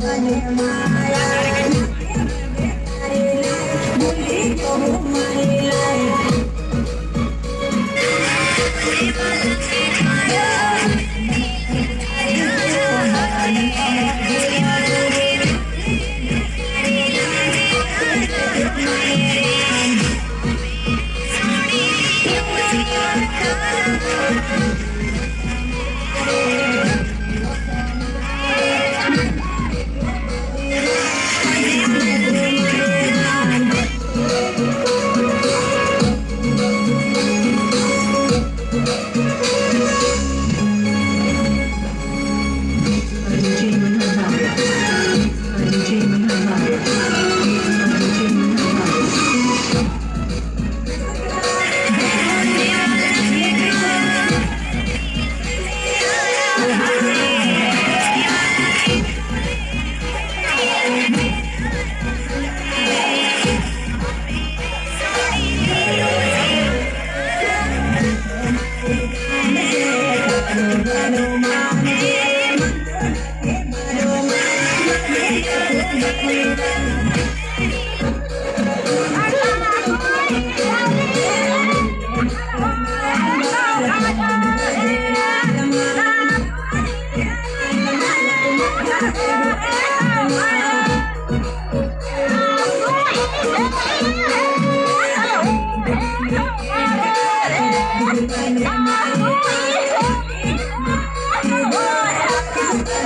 Thank you. I'm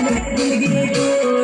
Yeah.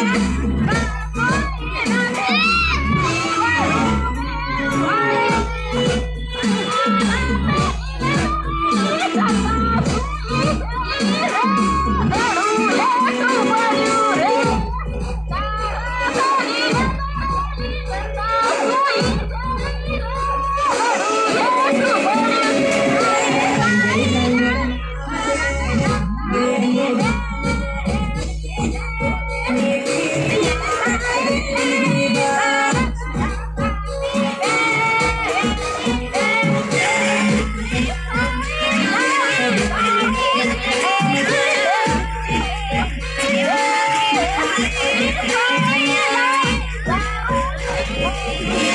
Thank you. Thank.